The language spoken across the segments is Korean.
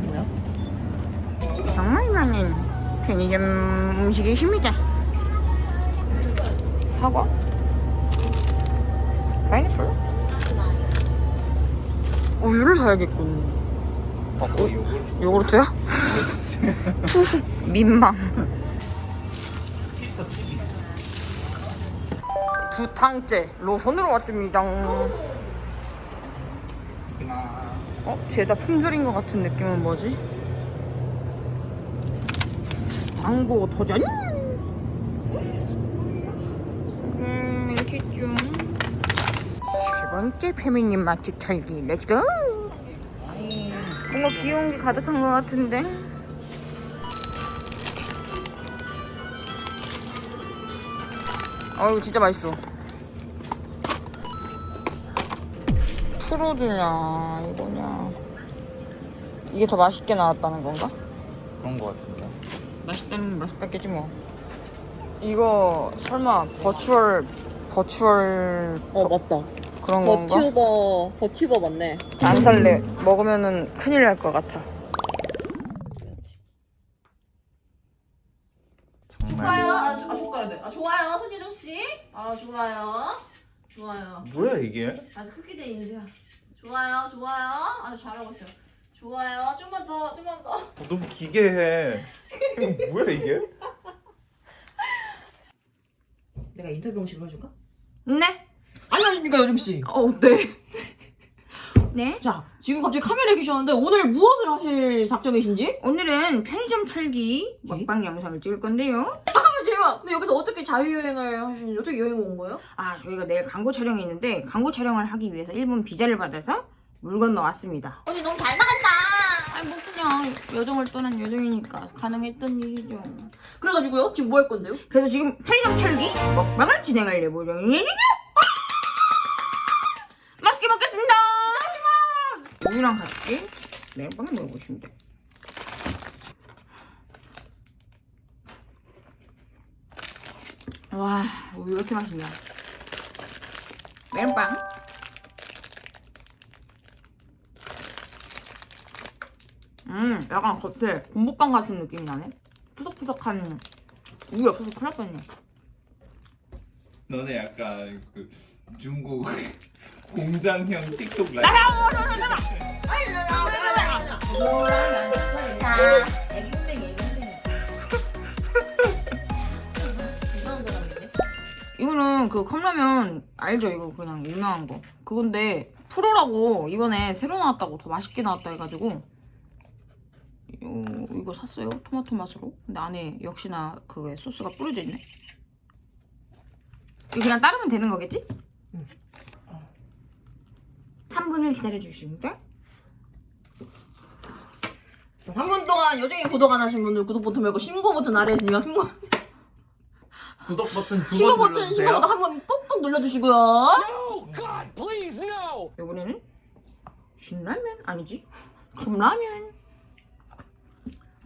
뭐야? 정말 많은 편의점 음식이십니다. 사과? 파인애플? 우유를 사야겠군. 어, 요걸 요구르트야? 민망. 두 탕째 로선으로 왔습니다 어? 죄다 품절인 것 같은 느낌은 뭐지? 광고 도전! 음 이렇게 쭉세 번째 페미님 맛집 털기 let's go 뭔가 귀여운 게 가득한 것 같은데 어우 진짜 맛있어 프로드냐 이거냐 이게 더 맛있게 나왔다는 건가? 그런 거 같습니다. 맛있다는 건 맛있다겠지 뭐 이거 설마 버추얼 버추얼 어 맞다. 그런 건가? 버튜버 버튜버 맞네. 안 살래 먹으면은 큰일 날 것 같아 정말 좋아요. 아, 조- 아 젓가락 돼. 아 좋아요, 손예정 씨. 아 좋아요. 좋아요. 뭐야 이게? 아주 크게 돼 있는데요. 좋아요, 좋아요. 아주 잘하고 있어요. 좋아요. 좀만 더, 좀만 더. 어, 너무 기괴해. 이거 뭐야 이게? 내가 인터뷰 형식으로 해줄까? 네? 안녕하십니까 여정 씨. 어 네. 네? 자 지금 갑자기 카메라에 계셨는데 오늘 무엇을 하실 작정이신지? 오늘은 편의점 털기 먹방 영상을 찍을 건데요. 아 제발. 근데 여기서 어떻게 자유여행을 하시는지 어떻게 여행 온 거예요? 아, 저희가 내일 광고 촬영이 있는데 광고 촬영을 하기 위해서 일본 비자를 받아서 물 건너 왔습니다. 아니 뭐 그냥 여정을 떠난 여정이니까 가능했던 일이죠. 그래가지고요 지금 뭐 할 건데요? 그래서 지금 편의점 털기 먹방을 진행할 예정이에요. 맛있게 먹겠습니다. 우유랑 같이 매운빵을 먹어보시면 돼요. 와, 우유 왜 이렇게 맛있냐? 매운빵. 음, 약간 겉에 곰보빵 같은 느낌이 나네. 푸석푸석한 우유 없어서 큰일 날 뻔했네. 너네 약간 그 중국 공장형 틱톡 라이브. 이거는 그 컵라면 알죠? 이거 그냥 유명한 거. 그건데 프로라고 이번에 새로 나왔다고 더 맛있게 나왔다 해가지고 요, 이거 샀어요. 토마토 맛으로. 근데 안에 역시나 그게 소스가 뿌려져 있네. 이거 그냥 따르면 되는 거겠지? 응. 3분을 기다려주시면 돼. 자, 3분 동안 여정이 구독 안 하신 분들 구독 버튼 말고 신고 버튼 아래에 있으니까 신고 구독 버튼 두 신고 번 버튼 신고 눌러주세요. 버튼 한 번 꾹꾹 눌러주시고요. 이번에는 신라면 아니지? 컵라면.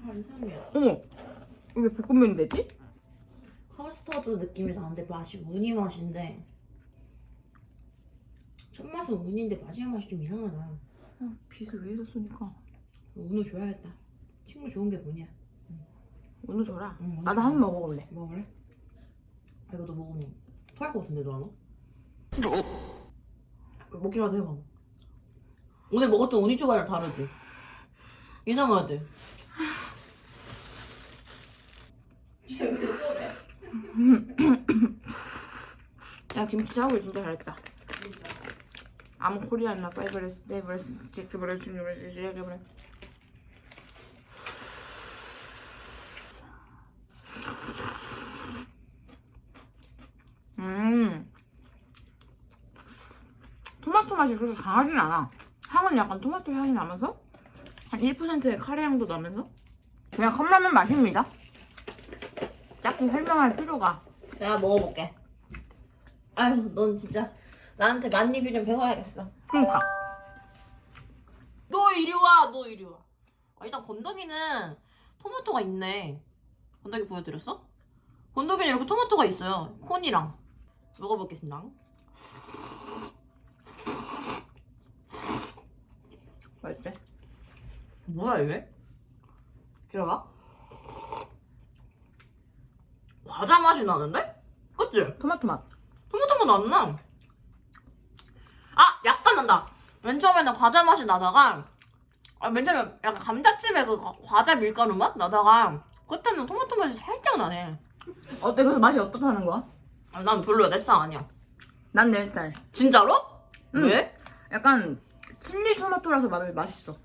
아 이상해. 어머, 이게 볶음면이 됐지? 커스터드 느낌이 나는데 맛이 우니 맛인데 첫 맛은 우니인데 마지막 맛이 좀 이상하다. 아, 빚을 위해서 쓰니까 운우 줘야겠다. 친구 좋은 게 뭐냐? 오늘 줘라. 응, 오늘 나도 한번 먹어볼래. 먹을래? 아, 이거 너 먹으면 토할 것 같은데 너 하나? 먹기라도 해봐. 오늘 먹었던 우니 초밥이랑 다르지? 이상하지? 야 김치 작업을 진짜 잘했다. 아무 코리안나 파이브레스 네브레스 제크브레스 주니브레스 제크브레스 음 토마토 맛이 그렇게 강하진 않아. 향은 약간 토마토 향이 나면서 한 1%의 카레 향도 나면서 그냥 컵라면 맛입니다. 딱히 설명할 필요가 내가 먹어볼게. 아유, 넌 진짜 나한테 만리뷰 좀 배워야겠어. 그러니까 너 이리 와, 너 이리 와. 아, 일단 건더기는 토마토가 있네. 건더기 보여드렸어? 건더기는 이렇게 토마토가 있어요. 콘이랑. 먹어보겠습니다. 맛있대? 뭐야 이게? 들어봐. 과자 맛이 나는데? 그치? 토마토 맛. 토마토 맛 안 나. 아 약간 난다. 맨 처음에는 과자 맛이 나다가 아, 맨 처음에 약간 감자칩의 그 과- 과자 밀가루 맛 나다가 그때는 토마토 맛이 살짝 나네. 어때? 그래서 맛이 어떻다는 거야? 아, 난 별로야 내 스타일 아니야. 난 내 스타일. 진짜로? 응. 왜? 약간 칠리 토마토라서 맛 맛있어.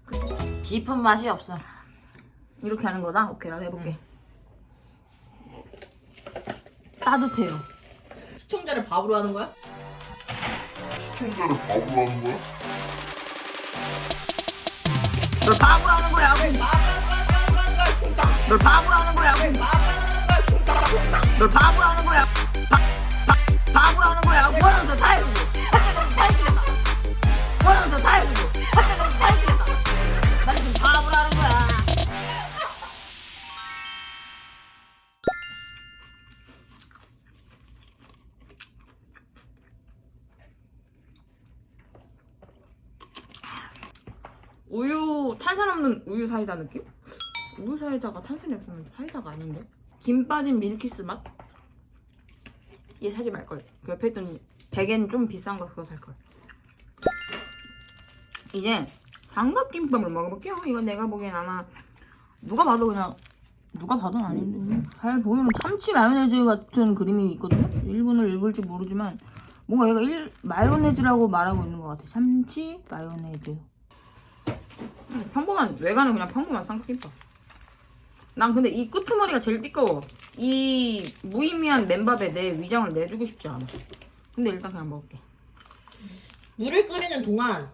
깊은 맛이 없어. 이렇게 하는 거다? 오케이, 나도 해볼게. 따뜻해요. 시청자를 밥으로 하는 거야? 시청자를 바보로 하는 거야? 널 바보로 하는 거야. 널 바보로 하는 거야. 널 바보로 하는 거야. 바보로 하는 거야. 원하는 더다 해 우유 사이다 느낌? 우유 사이다가 탄산이 없으면 사이다가 아닌데? 김 빠진 밀키스 맛? 얘 사지 말걸. 그 옆에 있던 대게는 좀 비싼 거 그거 살걸. 이제 삼각김밥을 먹어볼게요. 이건 내가 보기엔 아마 누가 봐도 그냥 누가 봐도 아닌데 잘 보면 참치 마요네즈 같은 그림이 있거든요. 일본을 읽을지 모르지만 뭔가 얘가 일, 마요네즈라고 말하고 있는 것 같아. 참치 마요네즈. 음, 평범한 외관은 그냥 평범한 삼각김밥. 난 근데 이 끄트머리가 제일 띠꺼워. 이 무의미한 맨밥에 내 위장을 내주고 싶지 않아. 근데 일단 그냥 먹을게. 물을 끓이는 동안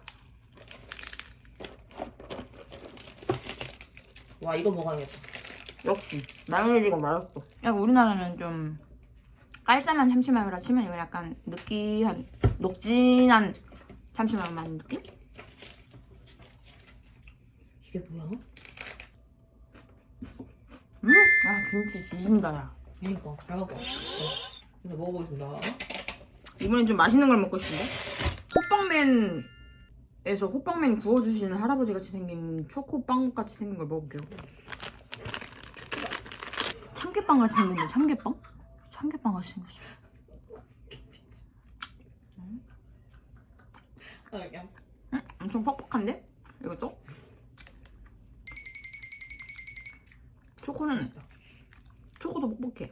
와 이거 먹어야겠다. 역시 마요네즈가 맛없어. 약간 우리나라는 좀 깔쌈한 참치마요라 치면 이거 약간 느끼한 녹진한 참치마요 맛 느낌? 이게 뭐야? 음, 아 김치 지진다 야. 그니까 잘 갖고 왔어. 그래서 먹어보겠습니다. 이번엔 좀 맛있는 걸 먹고 싶은데? 호빵맨에서 호빵맨 구워주시는 할아버지 같이 생긴 초코빵 같이 생긴 걸 먹을게요. 참깨빵 같이 생겼네, 참깨빵? 참깨빵 같이 생겼어. 응? 엄청 퍽퍽한데? 이것도? 초코는 초코도 뻑뻑해.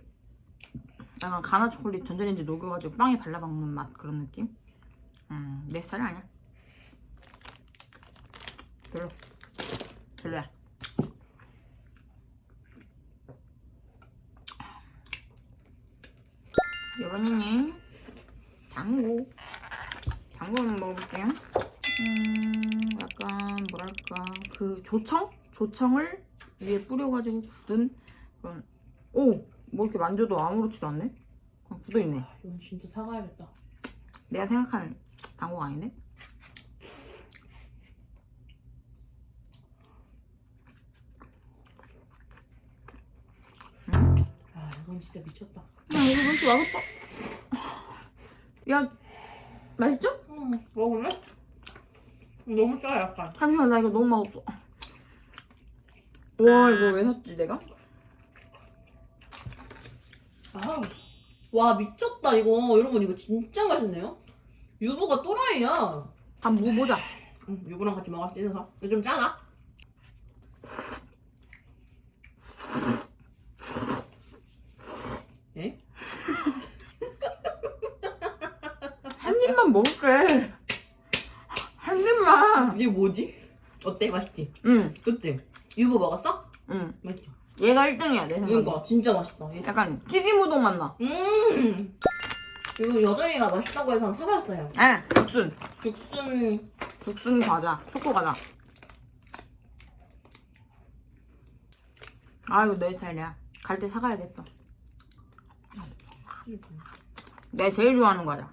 약간 가나 초콜릿 전자레인지 녹여가지고 빵에 발라먹는 맛 그런 느낌? 음, 내 스타일 아니야. 별로. 별로야. 이번에는 당고. 당고 한번 먹어볼게요. 음, 약간 뭐랄까 그 조청? 조청을 위에 뿌려가지고 굳은 그런 오! 뭐 이렇게 만져도 아무렇지도 않네? 그냥 굳어있네 이건 진짜 사가야겠다. 내가 생각하는 당고가 아닌데? 아 이건 진짜 미쳤다. 야 이거 왠지 맛없다 야 맛있죠? 음 먹을래? 너무 짜 약간. 잠시만 나 이거 너무 맛없어 와 이거 왜 샀지 내가? 아, 와 미쳤다 이거 여러분 이거 진짜 맛있네요. 유부가 또라이야. 한번 먹어보자 응, 유부랑 같이 먹어 찐해서. 이거 좀 짜나? 에? 한 입만 먹을게 한 입만 이게 뭐지? 어때? 맛있지? 응 그치? 유부 먹었어? 응. 맛있죠? 얘가 1등이야 내 생각에 그러니까 진짜 맛있다. 얘- 약간 튀김 우동 맛 나. 음. 이거 여정이가 맛있다고 해서 사봤어요. 아, 죽순. 죽순 죽순 과자. 초코 과자. 아, 이거 내 스타일이야. 갈 때 사가야겠어. 내가 제일 좋아하는 과자.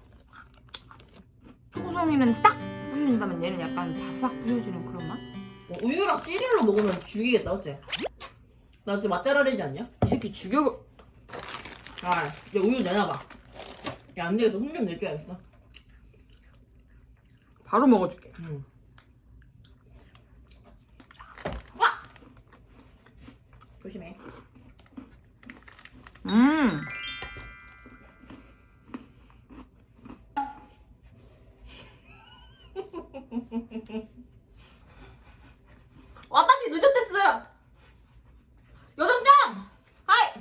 초코송이는 딱 부셔진다면 얘는 약간 바삭 부셔지는 그런 맛? 어, 우유랑 시리얼로 먹으면 죽이겠다, 어째? 나 진짜 맛잘알이지 않냐? 이 새끼 죽여. 아, 야 우유 내놔봐. 야, 안 되겠어. 손 좀 내줘야겠어. 바로 먹어줄게. 응. 조심해. 음. 와다시 늦었댔어요. 여정장! 하이!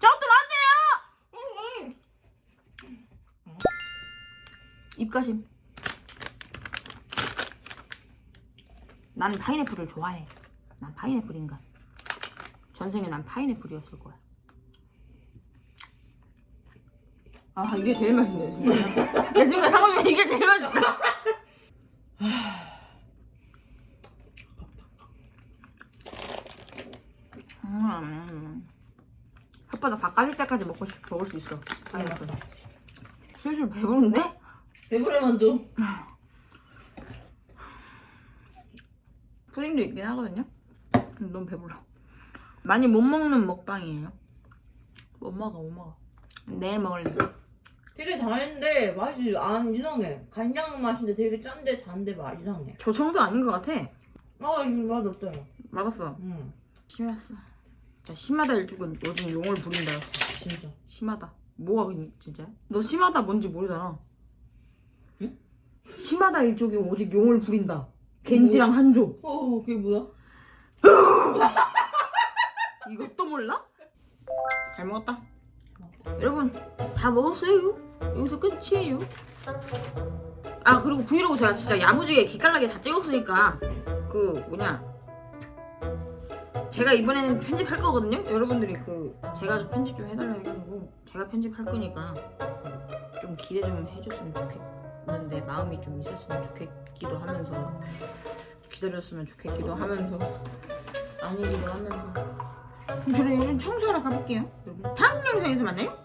저것도 맞아요. 입가심. 난 파인애플을 좋아해. 난 파인애플 인간. 전생에 난 파인애플이었을 거야. 아 이게 제일 맛있네 진짜. 내 생각 상황이 이게 제일 맛있다. 음. 혓바닥 다 까질 때까지 먹고 싶, 먹을 수 있어. 파인애플. 슬슬 배부른데? 배부르만두. 푸딩도 있긴 하거든요. 근데 너무 배불러. 많이 못 먹는 먹방이에요. 못 먹어, 못 먹어. 내일 먹을래. 되게 당했는데 맛이 안 이상해. 간장 맛인데 되게 짠데 단데 맛 이상해. 저 정도 아닌 것 같아. 아, 이거 맛 없어요. 맞았어. 응, 심했어. 자, 심하다 일tuk은 요즘 용을 부린다. 진짜. 심하다. 뭐가 그- 진짜? 너 심하다 뭔지 모르잖아. 응? 심하다 일족이 오직 용을 부린다. 겐지랑 한조. 어, 그게 뭐야? 이것도 몰라? 잘 먹었다. 여러분 다 먹었어요. 여기서 끝이에요. 아 그리고 브이로그 제가 진짜 야무지게 기깔나게 다 찍었으니까 그 뭐냐 제가 이번에는 편집할 거거든요. 여러분들이 그 제가 편집 좀 해달라 해가지고 제가 편집할 거니까 좀 기대 좀 해줬으면 좋겠 는데 마음이 좀 있었으면 좋겠기도 하면서 기다렸으면 좋겠기도 하면서 아니기도 하면서 그럼 저는 청소하러 가볼게요. 여러분 다음 영상에서 만나요.